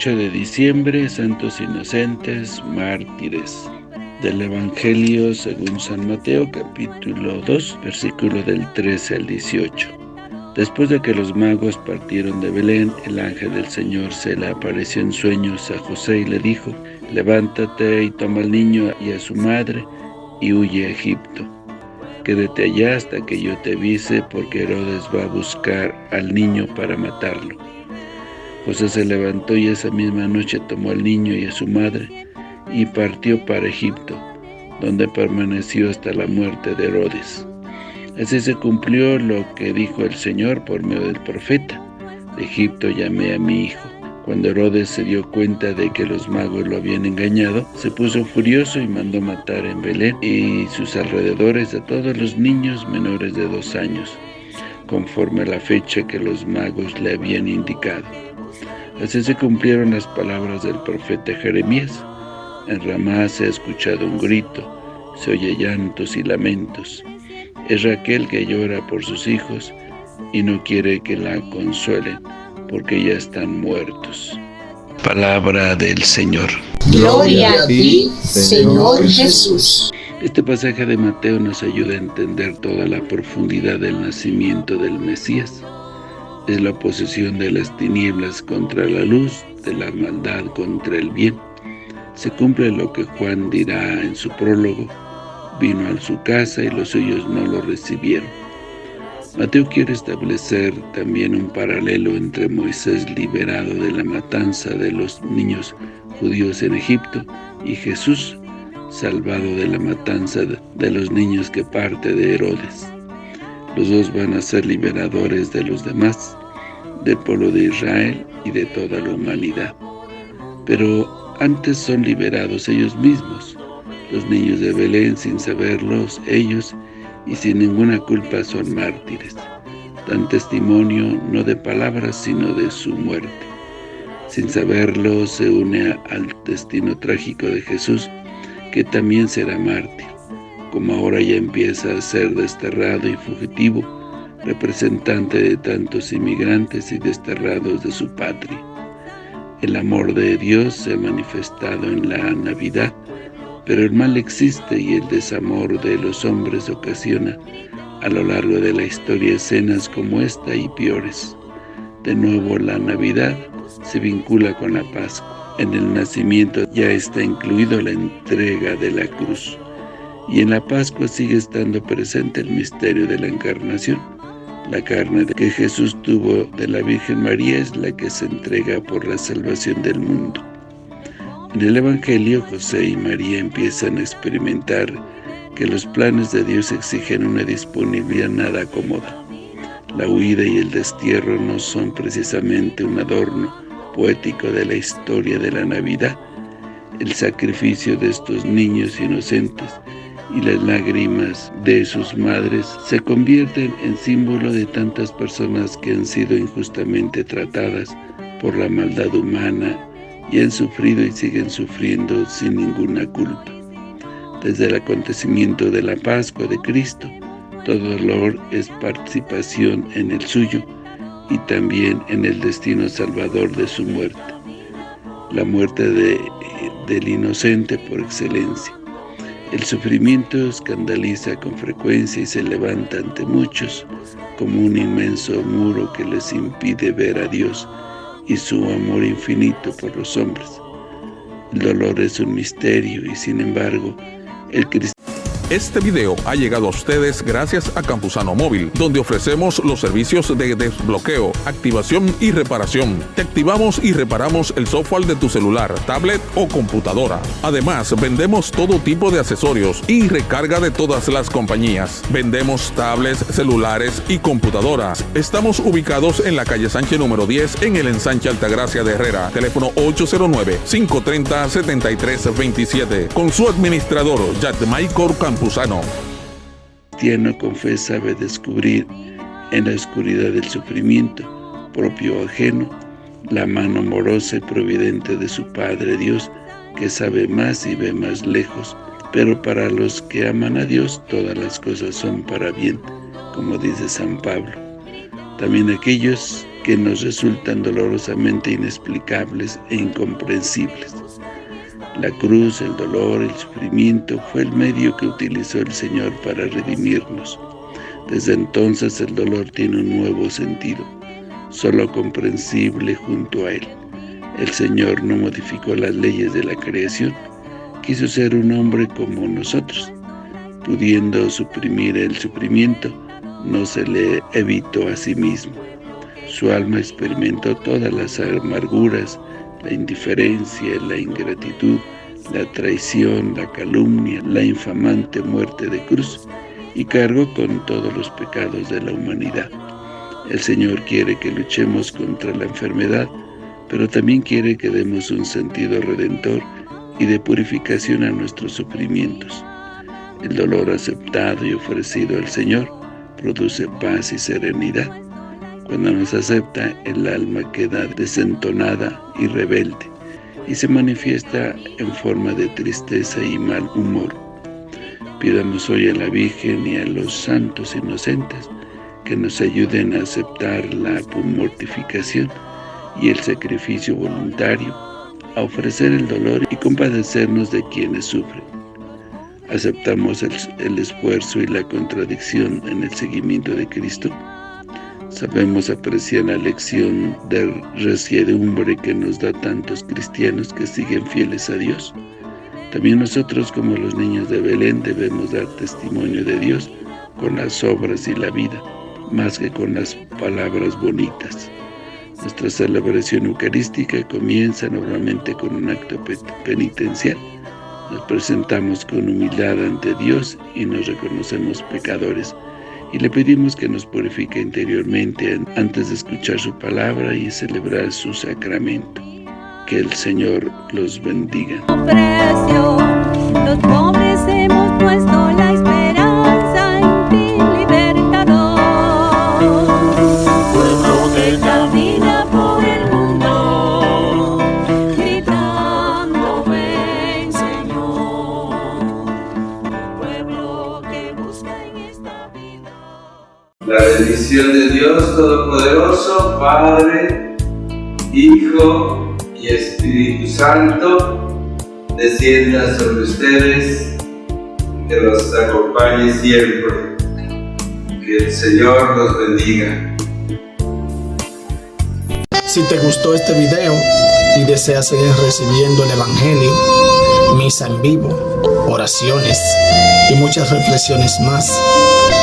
28 de diciembre, Santos Inocentes, Mártires. Del Evangelio según San Mateo, capítulo 2, versículo del 13 al 18. Después de que los magos partieron de Belén, el ángel del Señor se le apareció en sueños a José y le dijo, Levántate y toma al niño y a su madre, y huye a Egipto. Quédate allá hasta que yo te avise, porque Herodes va a buscar al niño para matarlo. José se levantó y esa misma noche tomó al niño y a su madre y partió para Egipto, donde permaneció hasta la muerte de Herodes. Así se cumplió lo que dijo el Señor por medio del profeta. De Egipto llamé a mi hijo. Cuando Herodes se dio cuenta de que los magos lo habían engañado, se puso furioso y mandó matar en Belén y sus alrededores a todos los niños menores de dos años, conforme a la fecha que los magos le habían indicado. Así se cumplieron las palabras del profeta Jeremías. En Ramá se ha escuchado un grito, se oye llantos y lamentos. Es Raquel que llora por sus hijos y no quiere que la consuelen, porque ya están muertos. Palabra del Señor. Gloria a ti, Señor Jesús. Este pasaje de Mateo nos ayuda a entender toda la profundidad del nacimiento del Mesías es la posesión de las tinieblas contra la luz, de la maldad contra el bien. Se cumple lo que Juan dirá en su prólogo, vino a su casa y los suyos no lo recibieron. Mateo quiere establecer también un paralelo entre Moisés liberado de la matanza de los niños judíos en Egipto y Jesús salvado de la matanza de los niños que parte de Herodes. Los dos van a ser liberadores de los demás, del pueblo de Israel y de toda la humanidad. Pero antes son liberados ellos mismos, los niños de Belén sin saberlos ellos y sin ninguna culpa son mártires. Dan testimonio no de palabras sino de su muerte. Sin saberlo se une al destino trágico de Jesús que también será mártir como ahora ya empieza a ser desterrado y fugitivo, representante de tantos inmigrantes y desterrados de su patria. El amor de Dios se ha manifestado en la Navidad, pero el mal existe y el desamor de los hombres ocasiona a lo largo de la historia escenas como esta y peores. De nuevo la Navidad se vincula con la Pascua. En el nacimiento ya está incluido la entrega de la cruz y en la Pascua sigue estando presente el misterio de la Encarnación. La carne que Jesús tuvo de la Virgen María es la que se entrega por la salvación del mundo. En el Evangelio, José y María empiezan a experimentar que los planes de Dios exigen una disponibilidad nada cómoda. La huida y el destierro no son precisamente un adorno poético de la historia de la Navidad. El sacrificio de estos niños inocentes y las lágrimas de sus madres se convierten en símbolo de tantas personas que han sido injustamente tratadas por la maldad humana y han sufrido y siguen sufriendo sin ninguna culpa. Desde el acontecimiento de la Pascua de Cristo, todo dolor es participación en el suyo y también en el destino salvador de su muerte, la muerte de, del inocente por excelencia. El sufrimiento escandaliza con frecuencia y se levanta ante muchos como un inmenso muro que les impide ver a Dios y su amor infinito por los hombres. El dolor es un misterio y sin embargo, el cristiano este video ha llegado a ustedes gracias a Campusano Móvil, donde ofrecemos los servicios de desbloqueo, activación y reparación. Te activamos y reparamos el software de tu celular, tablet o computadora. Además, vendemos todo tipo de accesorios y recarga de todas las compañías. Vendemos tablets, celulares y computadoras. Estamos ubicados en la calle Sánchez número 10 en el ensanche Altagracia de Herrera. Teléfono 809-530-7327. Con su administrador, Michael Campusano. Cristiano con fe sabe descubrir en la oscuridad del sufrimiento propio ajeno la mano amorosa y providente de su Padre Dios que sabe más y ve más lejos pero para los que aman a Dios todas las cosas son para bien como dice San Pablo también aquellos que nos resultan dolorosamente inexplicables e incomprensibles. La cruz, el dolor, el sufrimiento fue el medio que utilizó el Señor para redimirnos. Desde entonces el dolor tiene un nuevo sentido, solo comprensible junto a Él. El Señor no modificó las leyes de la creación, quiso ser un hombre como nosotros. Pudiendo suprimir el sufrimiento, no se le evitó a sí mismo. Su alma experimentó todas las amarguras, la indiferencia, la ingratitud, la traición, la calumnia, la infamante muerte de cruz, y cargó con todos los pecados de la humanidad. El Señor quiere que luchemos contra la enfermedad, pero también quiere que demos un sentido redentor y de purificación a nuestros sufrimientos. El dolor aceptado y ofrecido al Señor produce paz y serenidad. Cuando nos acepta, el alma queda desentonada y rebelde, y se manifiesta en forma de tristeza y mal humor. Pidamos hoy a la Virgen y a los santos inocentes que nos ayuden a aceptar la mortificación y el sacrificio voluntario, a ofrecer el dolor y compadecernos de quienes sufren. ¿Aceptamos el, el esfuerzo y la contradicción en el seguimiento de Cristo? Sabemos apreciar la lección de resiedumbre que nos da tantos cristianos que siguen fieles a Dios. También nosotros, como los niños de Belén, debemos dar testimonio de Dios con las obras y la vida, más que con las palabras bonitas. Nuestra celebración eucarística comienza normalmente con un acto penitencial. Nos presentamos con humildad ante Dios y nos reconocemos pecadores y le pedimos que nos purifique interiormente antes de escuchar su palabra y celebrar su sacramento. Que el Señor los bendiga. La bendición de Dios Todopoderoso, Padre, Hijo y Espíritu Santo, descienda sobre ustedes, que los acompañe siempre. Que el Señor los bendiga. Si te gustó este video y deseas seguir recibiendo el Evangelio, misa en vivo, oraciones y muchas reflexiones más,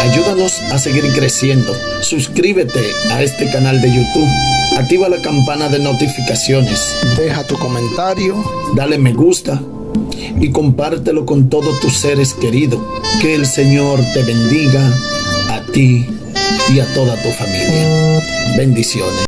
ayúdanos a seguir creciendo. Suscríbete a este canal de YouTube, activa la campana de notificaciones, deja tu comentario, dale me gusta y compártelo con todos tus seres queridos. Que el Señor te bendiga a ti y a toda tu familia. Bendiciones.